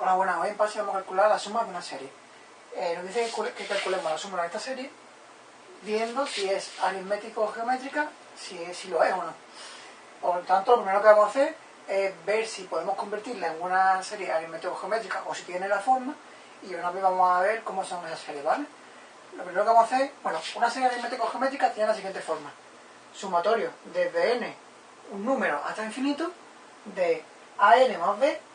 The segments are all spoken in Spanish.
Hola, buenas. Hoy en PASI vamos a calcular la suma de una serie. Eh, nos dice que calculemos la suma de esta serie viendo si es aritmético o geométrica, si, si lo es o no. Por lo tanto, lo primero que vamos a hacer es ver si podemos convertirla en una serie aritmético geométrica o si tiene la forma y una vez vamos a ver cómo son esas series, ¿vale? Lo primero que vamos a hacer, bueno, una serie aritmético geométrica tiene la siguiente forma. Sumatorio desde n, un número hasta infinito, de an más b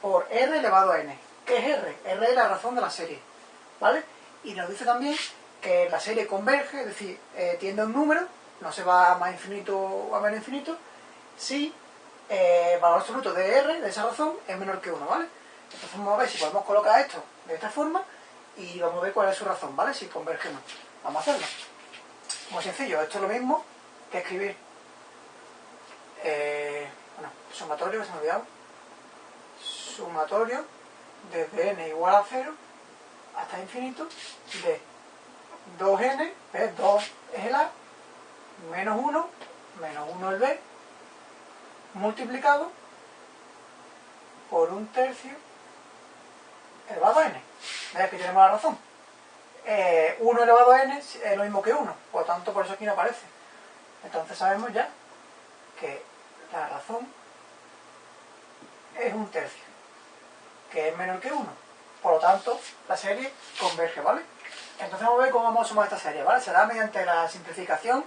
por r elevado a n. ¿Qué es r? r es la razón de la serie, ¿vale? Y nos dice también que la serie converge, es decir, eh, tiende a un número, no se va a más infinito o a menos infinito, si eh, valor absoluto de r, de esa razón, es menor que 1, ¿vale? Entonces vamos a ver si podemos colocar esto de esta forma y vamos a ver cuál es su razón, ¿vale? Si converge o no. Vamos a hacerlo. Muy sencillo, esto es lo mismo que escribir eh, bueno, sumatorio, se me ha olvidado sumatorio desde n igual a 0 hasta infinito de 2n, ¿ves? 2 es el a, menos 1, menos 1 el b, multiplicado por un tercio elevado a n. ¿Ves que tenemos la razón? 1 eh, elevado a n es lo mismo que 1, por lo tanto por eso aquí no aparece. Entonces sabemos ya que la razón es un tercio, que es menor que 1. Por lo tanto, la serie converge, ¿vale? Entonces vamos a ver cómo vamos a sumar esta serie, ¿vale? Será mediante la simplificación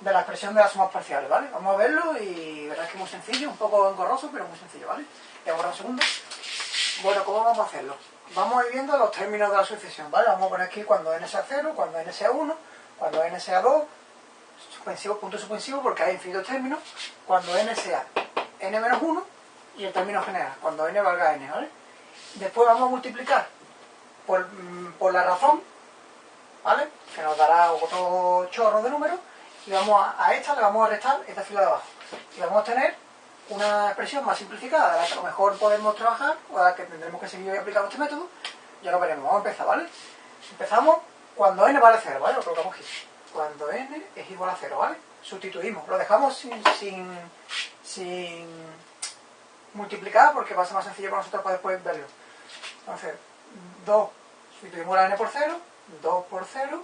de la expresión de las sumas parciales, ¿vale? Vamos a verlo y verás que es muy sencillo, un poco engorroso, pero muy sencillo, ¿vale? Y ahora un segundo. Bueno, ¿cómo vamos a hacerlo? Vamos a ir viendo los términos de la sucesión, ¿vale? Vamos a poner aquí cuando n sea 0, cuando n sea 1, cuando n sea 2, suspensivo, punto suspensivo, porque hay infinitos términos, cuando n sea n menos 1 y el término general, cuando n valga n, ¿vale? Después vamos a multiplicar por, mm, por la razón, ¿vale? Que nos dará otro chorro de números y vamos a, esta le vamos a restar esta fila de abajo. Y vamos a tener una expresión más simplificada, de a lo mejor podemos trabajar o de la que tendremos que seguir aplicando este método. Ya lo veremos. Vamos a empezar, ¿vale? Empezamos cuando n vale 0, ¿vale? Lo colocamos aquí. Cuando n es igual a 0, ¿vale? Sustituimos. Lo dejamos sin, sin multiplicar porque va a ser más sencillo para nosotros para después verlo. Entonces, 2, sustituimos la n por 0, 2 por 0,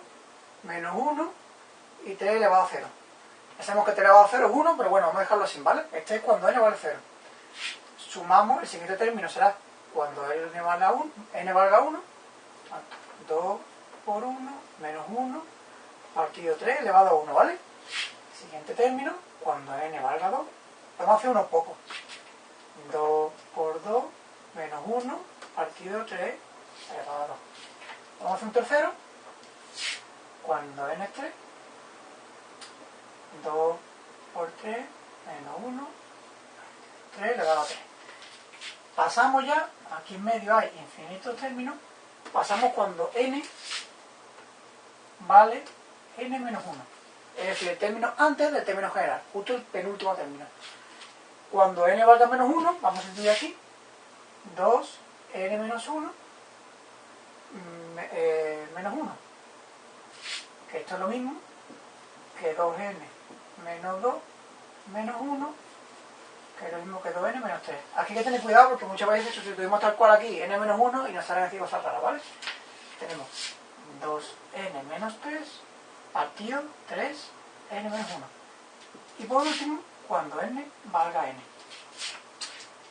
menos 1 y 3 elevado a 0. Ya sabemos que 3 elevado a 0 es 1, pero bueno, vamos a dejarlo así, ¿vale? Este es cuando n vale 0. Sumamos, el siguiente término será cuando n valga 1, n valga 1 2 por 1 menos 1 partido 3 elevado a 1, ¿vale? Siguiente término, cuando n valga 2, vamos a hacer unos pocos. 2 por 2 menos 1 partido 3 elevado a 2. Vamos a hacer un tercero. Cuando n es 3, 2 por 3 menos 1, 3 elevado a 3. Pasamos ya, aquí en medio hay infinitos términos, pasamos cuando n vale n menos 1. Es decir, el término antes del término general, justo el penúltimo término. Cuando n valga menos 1, vamos a estudiar aquí, 2, n menos 1, mm, eh, menos 1. Que esto es lo mismo que 2n menos 2 menos 1, que es lo mismo que 2n menos 3. Aquí hay que tener cuidado porque muchas veces sustituimos tal cual aquí n menos 1 y nos salen aquí cosas raras, ¿vale? Tenemos 2n menos 3 partido 3n menos 1. Y por último, cuando n valga n.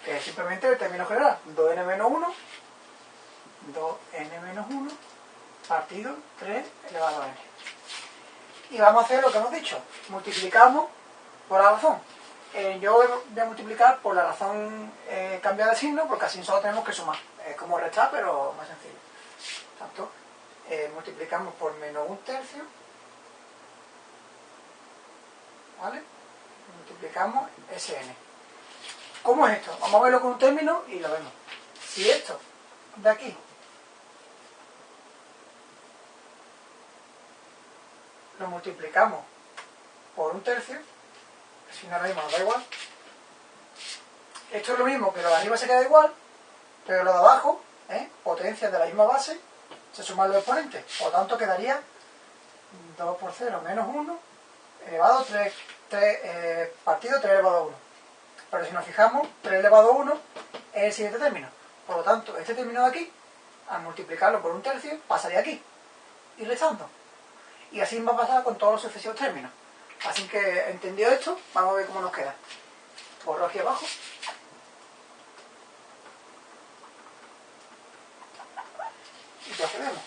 Que es simplemente el término general. 2n menos 1, 2n menos 1, partido 3 elevado a n. Y vamos a hacer lo que hemos dicho. Multiplicamos por la razón. Eh, yo voy a multiplicar por la razón eh, cambiada de signo, porque así solo tenemos que sumar. Es como restar, pero más sencillo. Tanto, eh, multiplicamos por menos un tercio. ¿Vale? Multiplicamos Sn. ¿Cómo es esto? Vamos a verlo con un término y lo vemos. Si esto de aquí lo multiplicamos por un tercio, si no ahora mismo nos da igual, esto es lo mismo que lo de arriba se queda igual, pero lo de abajo, ¿eh? potencias de la misma base, se suman los exponentes. Por lo tanto quedaría 2 por 0 menos 1 elevado a 3 3 eh, partido 3 elevado a 1. Pero si nos fijamos, 3 elevado a 1 es el siguiente término. Por lo tanto, este término de aquí, al multiplicarlo por un tercio, pasaría aquí. Y restando. Y así va a pasar con todos los sucesivos términos. Así que, entendido esto, vamos a ver cómo nos queda. Borro aquí abajo. Y procedemos.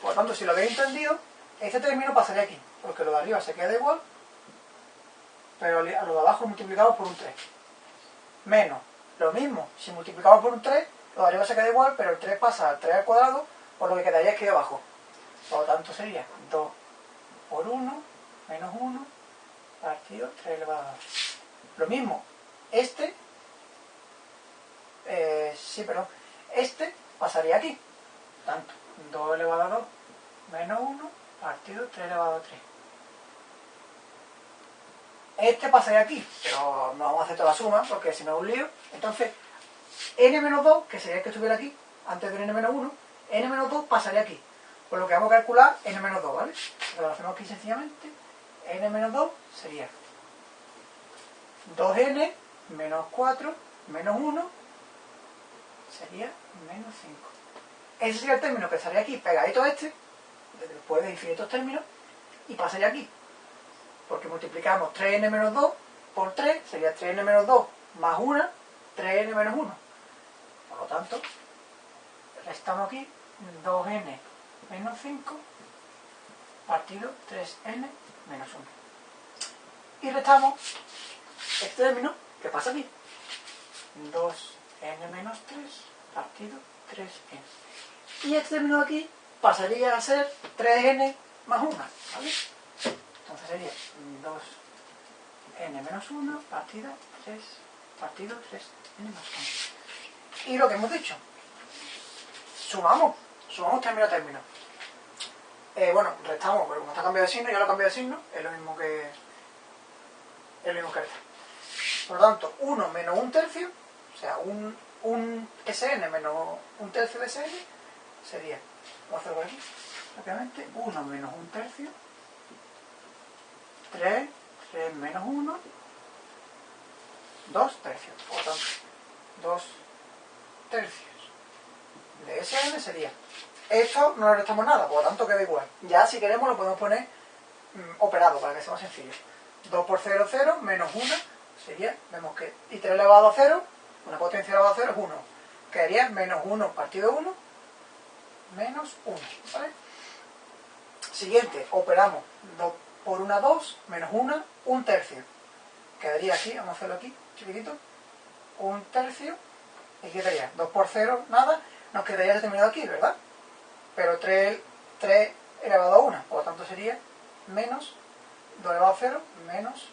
Por lo tanto, si lo habéis entendido, este término pasaría aquí, porque lo de arriba se queda igual, pero a lo de abajo multiplicado por un 3. Menos, lo mismo, si multiplicamos por un 3, lo de arriba se queda igual, pero el 3 pasa al 3 al cuadrado, por lo que quedaría aquí abajo. Por lo tanto sería 2 por 1 menos 1 partido 3 elevado a 2. Lo mismo, este, eh, sí, perdón, este pasaría aquí. Tanto, 2 elevado a 2 menos 1 partido 3 elevado a 3. Este pasaría aquí, pero no vamos a hacer toda la suma porque si no es un lío. Entonces, n menos 2, que sería el que estuviera aquí, antes del n menos 1, n menos 2 pasaría aquí. Por lo que vamos a calcular n menos 2, ¿vale? Lo hacemos aquí sencillamente. n menos 2 sería 2n menos 4 menos 1 sería menos 5. Ese sería el término que estaría aquí pegadito a este, después de infinitos términos, y pasaría aquí. Porque multiplicamos 3n menos 2 por 3, sería 3n menos 2 más 1, 3n menos 1. Por lo tanto, restamos aquí 2n menos 5 partido 3n menos 1. Y restamos este término que pasa aquí. 2n menos 3 partido 3n. Y este término de aquí pasaría a ser 3n más 1. ¿vale? Sería 2n menos 1 partido 3 partido 3n más 1. Y lo que hemos dicho, sumamos, sumamos término a término. Eh, bueno, restamos, pero como está cambiado de signo, ya lo he cambiado de signo, es lo mismo que es lo mismo que resta. Por lo tanto, 1 menos un tercio, o sea, un, un SN menos un tercio de SN, sería, vamos a hacerlo aquí, rápidamente, 1 menos un tercio, 3, 3 menos 1, 2 tercios. Por lo tanto, 2 tercios de SN sería esto no le restamos nada, por lo tanto queda igual. Ya si queremos lo podemos poner mm, operado para que sea más sencillo. 2 por 0, 0, menos 1 sería, vemos que y 3 elevado a 0, una potencia elevada a 0 es 1. Quedaría menos 1 partido 1, menos 1. ¿vale? Siguiente, operamos 2 por 1, 2, menos 1, 1 tercio. Quedaría aquí, vamos a hacerlo aquí, chiquitito, 1 tercio, y quedaría 2 por 0, nada, nos quedaría determinado aquí, ¿verdad? pero 3, 3 elevado a 1, por lo tanto sería menos 2 elevado a 0 menos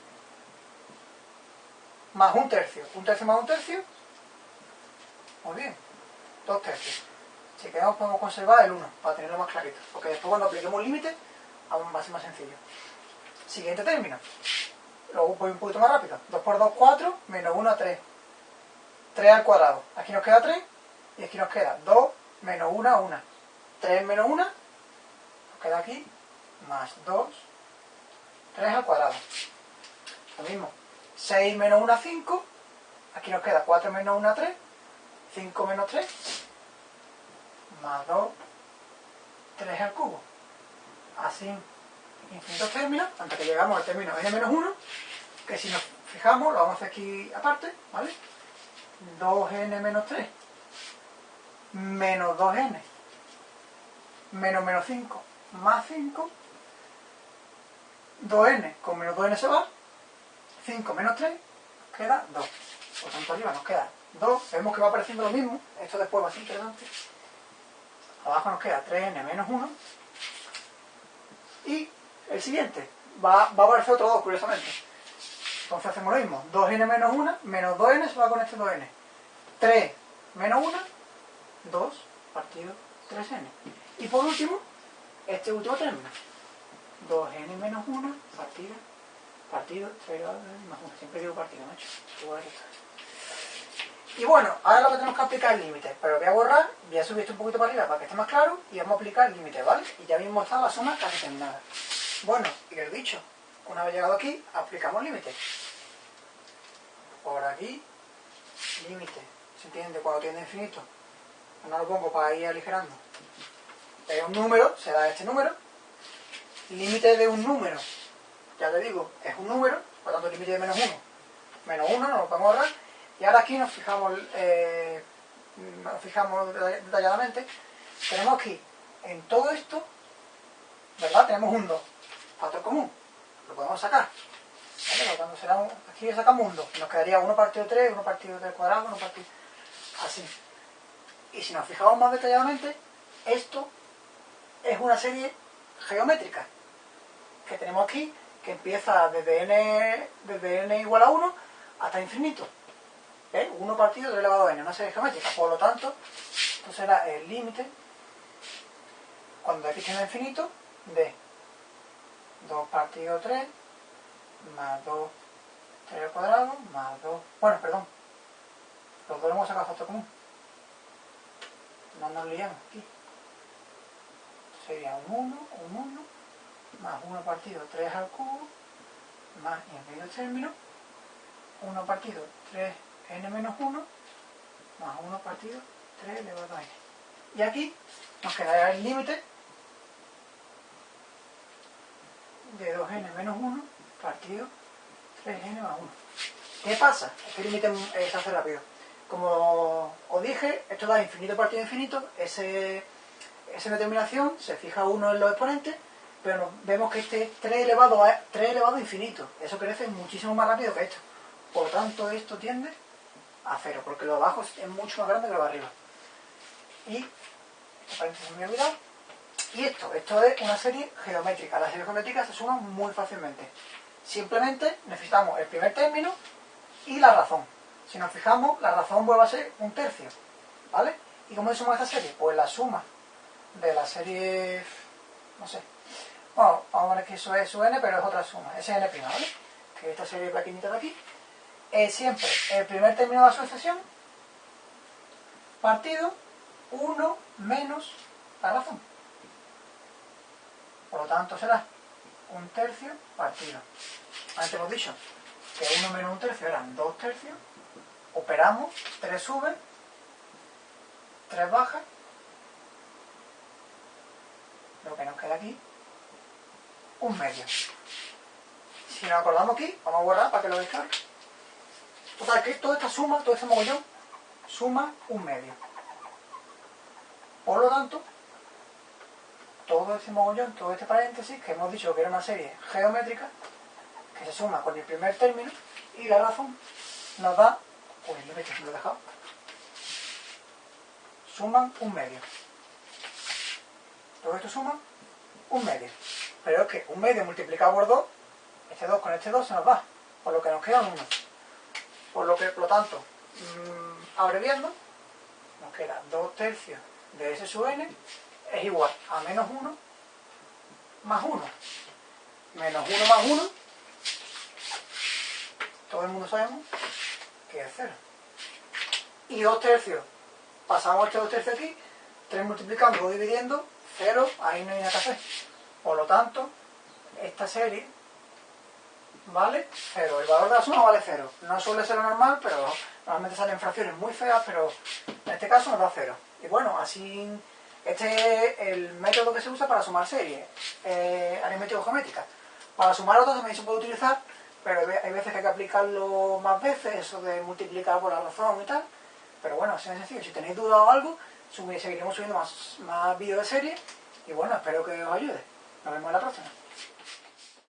más un tercio. Un tercio más un tercio. Muy bien. Dos tercios. Si queremos podemos conservar el 1 para tenerlo más clarito. Porque después cuando apliquemos límite, aún va a ser más sencillo. Siguiente término. Luego voy un poquito más rápido. 2 por 2, 4, menos 1, 3. 3 al cuadrado. Aquí nos queda 3 y aquí nos queda 2 menos 1, 1. 3 menos 1, nos queda aquí, más 2, 3 al cuadrado. Lo mismo, 6 menos 1, 5, aquí nos queda 4 menos 1, 3, 5 menos 3, más 2, 3 al cubo. Así, infinitos términos, hasta que llegamos al término n menos 1, que si nos fijamos, lo vamos a hacer aquí aparte, ¿vale? 2n menos 3 menos 2n menos menos 5 más 5, 2n con menos 2n se va, 5 menos 3, queda 2. Por tanto, arriba nos queda 2, vemos que va apareciendo lo mismo, esto después va a ser interesante. Abajo nos queda 3n menos 1. Y el siguiente, va, va a aparecer otro 2, curiosamente. Entonces hacemos lo mismo, 2n menos 1, menos 2n se va con este 2n. 3 menos 1, 2 partido 3n. Y por último, este último término. 2n menos 1 partido, partido 3 más 1. Siempre digo partido, macho. Y bueno, ahora lo que tenemos que aplicar es límite. Pero voy a borrar, voy a subir esto un poquito para arriba para que esté más claro y vamos a aplicar límite, ¿vale? Y ya mismo está la suma casi terminada. Bueno, y el dicho, una vez llegado aquí, aplicamos límite. Por aquí, límite. ¿Se entiende? Cuando tiene infinito no lo pongo para ir aligerando. Es un número, se da este número. Límite de un número, ya te digo, es un número, por lo tanto límite de menos 1. Menos 1, no lo podemos ahorrar. Y ahora aquí nos fijamos, eh, nos fijamos detalladamente. Tenemos aquí, en todo esto, ¿verdad? Tenemos un 2, factor común. Lo podemos sacar. Cuando será un, aquí sacamos un 2. Nos quedaría 1 partido 3, 1 partido 3 cuadrado, 1 partido... Así. Y si nos fijamos más detalladamente, esto es una serie geométrica que tenemos aquí, que empieza desde n, desde n igual a 1 hasta infinito. ¿Eh? 1 partido 3 elevado a n, una serie geométrica. Por lo tanto, esto será el límite, cuando x tiende a infinito, de 2 partido 3 más 2 3 al cuadrado más 2... Bueno, perdón. Los dos hemos sacado factor común. No nos liamos aquí. Sería un 1, un 1, más 1 partido 3 al cubo, más, y en medio término, 1 partido 3n menos 1, más 1 partido 3 elevado a n. Y aquí nos quedará el límite de 2n menos 1 partido 3n más 1. ¿Qué pasa? Este límite se hace rápido. Como os dije, esto da infinito partido infinito, ese, esa determinación se fija uno en los exponentes, pero vemos que este es 3 elevado a 3 elevado a infinito. Eso crece muchísimo más rápido que esto. Por lo tanto, esto tiende a cero, porque lo abajo es mucho más grande que lo de arriba. Y, paréntesis me olvidado. Y esto, esto es una serie geométrica. Las series geométricas se suman muy fácilmente. Simplemente necesitamos el primer término y la razón. Si nos fijamos, la razón vuelve a ser un tercio. ¿Vale? ¿Y cómo se suma esta serie? Pues la suma de la serie... no sé. Bueno, vamos a ver que eso es su n, pero es otra suma. Es n', ¿vale? Que esta serie pequeñita de aquí. Es siempre el primer término de la sucesión partido 1 menos la razón. Por lo tanto será un tercio partido. Antes hemos dicho que 1 menos un tercio eran 2 tercios operamos, 3 sube, 3 baja, lo que nos queda aquí, un medio. Si nos acordamos aquí, vamos a guardar para que lo descargue. Total, que toda esta suma, todo este mogollón, suma un medio. Por lo tanto, todo este mogollón, todo este paréntesis, que hemos dicho que era una serie geométrica, que se suma con el primer término, y la razón nos da Uy, lo he dejado. Suman un medio. Todo esto suma un medio. Pero es que un medio multiplicado por 2, este 2 con este 2 se nos va. Por lo que nos queda un 1. Por lo que, por lo tanto, mmm, abreviando, nos queda 2 tercios de S sub n es igual a menos 1 más 1. Menos 1 más 1, todo el mundo sabemos que es 0. Y 2 tercios. Pasamos este 2 tercios aquí, 3 multiplicando, 2 dividiendo, 0, ahí no hay nada que hacer. Por lo tanto, esta serie vale 0. El valor de la suma vale 0. No suele ser lo normal, pero normalmente salen fracciones muy feas, pero en este caso nos da 0. Y bueno, así este es el método que se usa para sumar series eh, aritmético-geométricas. Para sumar otras también se puede utilizar pero hay veces que hay que aplicarlo más veces, eso de multiplicar por la razón y tal. Pero bueno, es sencillo. Si tenéis dudas o algo, seguiremos subiendo más, más vídeos de serie. Y bueno, espero que os ayude. Nos vemos en la próxima.